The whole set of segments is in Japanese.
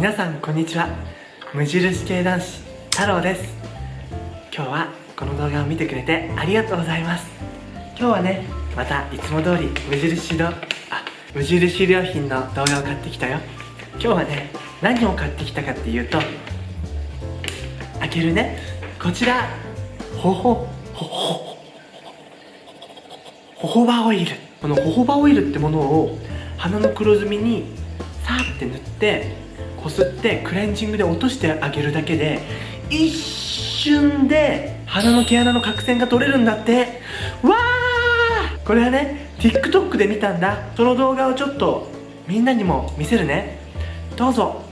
皆さんこんにちは。無印系男子太郎です。今日はこの動画を見てくれてありがとうございます。今日はねまたいつも通り無印のあ無印良品の動画を買ってきたよ。今日はね何を買ってきたかっていうと開けるね。こちらほほほほホホバオイル。このホホバオイルってものを鼻の黒ずみにさーって塗ってこすってクレンジングで落としてあげるだけで一瞬で鼻の毛穴の角栓が取れるんだって。わー！これはね TikTok で見たんだ。その動画をちょっとみんなにも見せるね。どうぞ。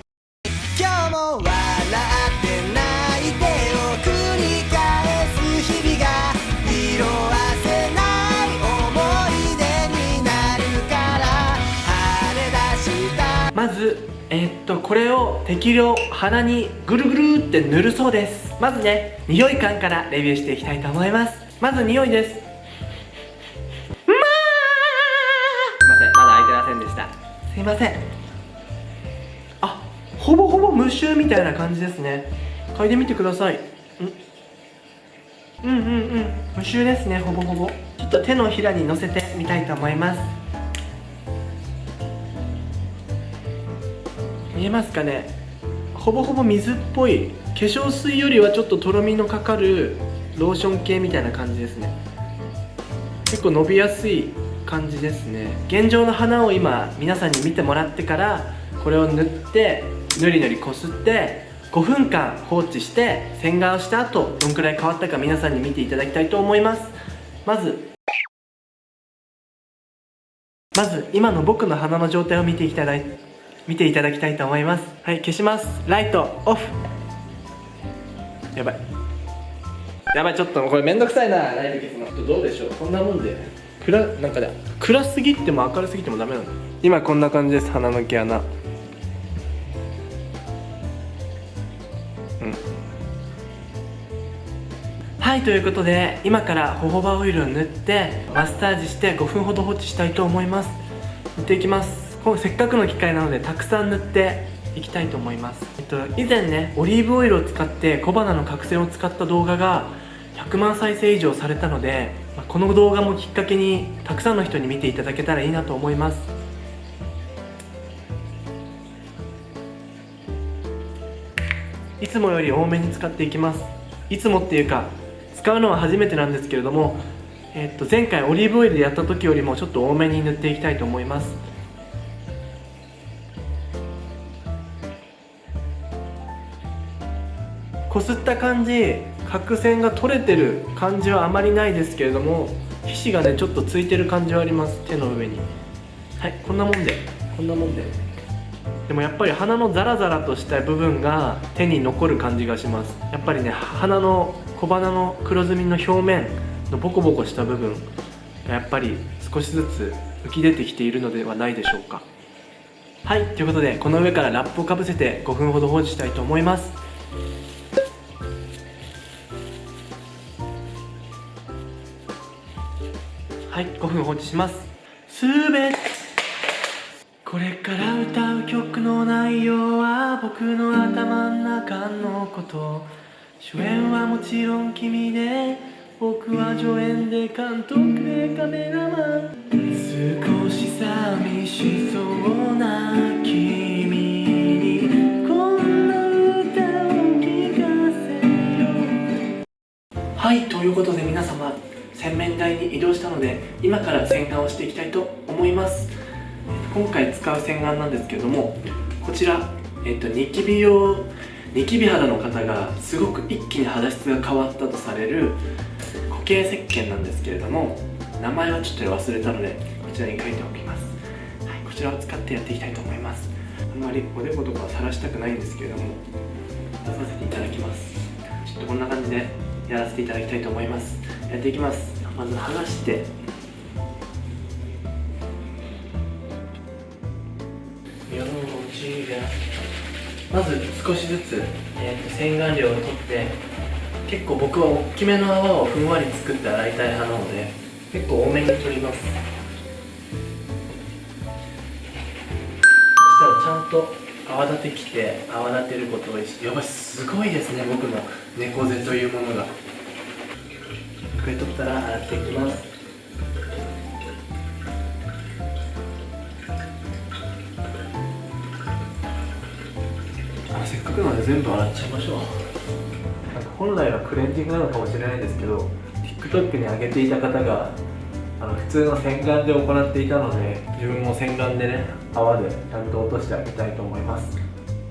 とこれを適量鼻にぐるぐるって塗るそうです。まずね匂い感からレビューしていきたいと思います。まず匂いです。まあすいませんまだ開いてませんでした。すいません。あほぼほぼ無臭みたいな感じですね。嗅いでみてください。ん。うんうんうん。無臭ですねほぼほぼ。ちょっと手のひらに乗せてみたいと思います。見えますかね？ほぼほぼ水っぽい。化粧水よりはちょっととろみのかかるローション系みたいな感じですね。結構伸びやすい感じですね。現状の花を今皆さんに見てもらってからこれを塗ってぬりぬりこすって5分間放置して洗顔した後どんくらい変わったか皆さんに見ていただきたいと思います。まずまず今の僕の鼻の状態を見ていただい。見ていただきたいと思います。はい消します。ライトオフ。やばい。やばいちょっとこれめんどくさいな。ライト消すのどうでしょう？こんなもんで。暗なんかね暗すぎても明るすぎてもダメなの今こんな感じです。鼻の毛穴。うん。はいということで今からホホバオイルを塗ってマッサージして5分ほど放置したいと思います。塗っていきますせっかくの機会なのでたくさん塗っていきたいと思います、えっと、以前ねオリーブオイルを使って小鼻の角栓を使った動画が100万再生以上されたのでまあこの動画もきっかけにたくさんの人に見ていただけたらいいなと思います。いつもより多めに使っていきます。いつもっていうか使うのは初めてなんですけれども、えっと、前回オリーブオイルでやった時よりもちょっと多めに塗っていきたいと思います。こすった感じ角栓が取れてる感じはあまりないですけれども皮脂がねちょっとついてる感じはあります手の上に。はいこんなもんで。こんなもんで。でもやっぱり鼻のザラザラとした部分が手に残る感じがします。やっぱりね鼻の小鼻の黒ずみの表面のボコボコした部分がやっぱり少しずつ浮き出てきているのではないでしょうか。はいということでこの上からラップをかぶせて5分ほど放置したいと思いますはい5分放置します。すべて。これから歌う曲の内容は僕の頭の中のこと。主演はもちろん君で。僕は助演で監督でカメラマン。少し寂しそうな君に。こんな歌を聴かせよう。はいということで皆様洗面台に移動したので今から洗顔をしていきたいと思います。今回使う洗顔なんですけどもこちら、えっと、ニキビ用ニキビ肌の方がすごく一気に肌質が変わったとされる固形石鹸なんですけれども名前はちょっと忘れたのでこちらに書いておきます、はい、こちらを使ってやっていきたいと思います。あまりおでことかはさらしたくないんですけれども出させていただきます。ちょっとこんな感じでやらせていただきたいと思います。やっていきます。まず剥がして。まず少しずつ、えーと洗顔料を取って。結構僕は大きめの泡をふんわり作って洗いたい派なので結構多めに取ります。そしたらちゃんと泡立て器で泡立てることを意識やばいすごいですね僕の猫背というものがこれ取ったら洗っていきます。あせっかくなので全部洗っちゃいましょう。なんか本来はクレンジングなのかもしれないんですけど TikTok に上げていた方があの普通の洗顔で行っていたので自分も洗顔でね泡でちゃんと落としてあげたいと思います。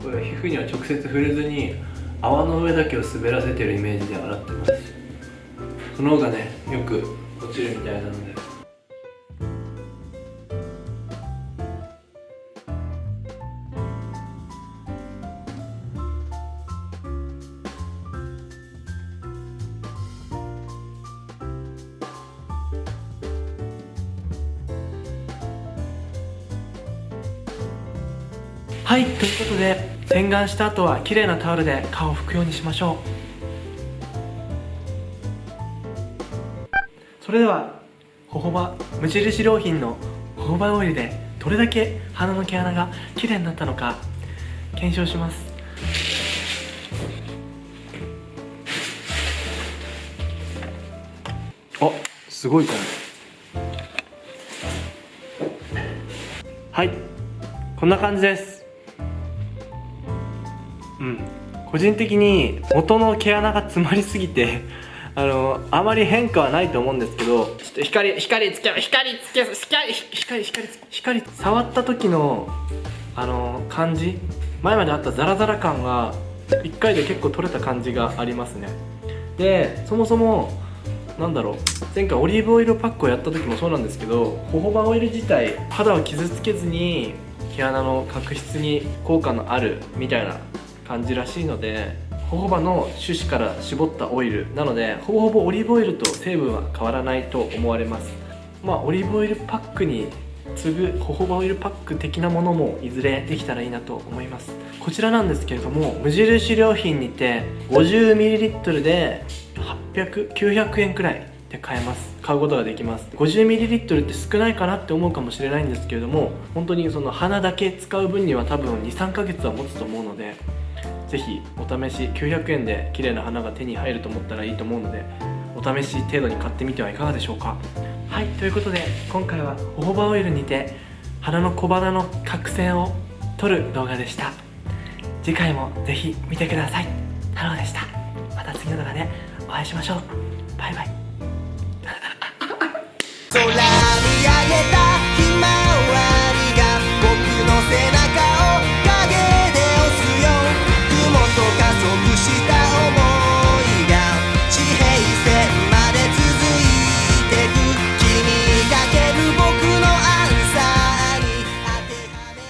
これ皮膚には直接触れずに泡の上だけを滑らせてるイメージで洗ってますその方がねよく落ちるみたいなので。はいということで洗顔した後は綺麗なタオルで顔を拭くようにしましょう。それではホホバ無印良品のホホバオイルでどれだけ鼻の毛穴が綺麗になったのか検証します。あすごいかもはいこんな感じです。うん。個人的に元の毛穴が詰まりすぎてあのあまり変化はないと思うんですけどちょっと光光つけ光つけ光光光光触った時のあの感じ前まであったザラザラ感が1回で結構取れた感じがありますね。でそもそもなんだろう前回オリーブオイルパックをやった時もそうなんですけどホホバオイル自体肌を傷つけずに毛穴の角質に効果のあるみたいな感じらしいのでホホバの種子から絞ったオイルなのでほぼほぼオリーブオイルと成分は変わらないと思われます。まあオリーブオイルパックに次ぐホホバオイルパック的なものもいずれできたらいいなと思います。こちらなんですけれども無印良品にて 50ml で800900円くらいで買えます。買うことができます。50ml って少ないかなって思うかもしれないんですけれども本当にその鼻だけ使う分には多分23ヶ月は持つと思うのでぜひお試し900円で綺麗な花が手に入ると思ったらいいと思うのでお試し程度に買ってみてはいかがでしょうか。はいということで今回はホホバーオイルにて花の小花の角栓を取る動画でした。次回もぜひ見てください。太郎でした。また次の動画でお会いしましょう。バイバイ。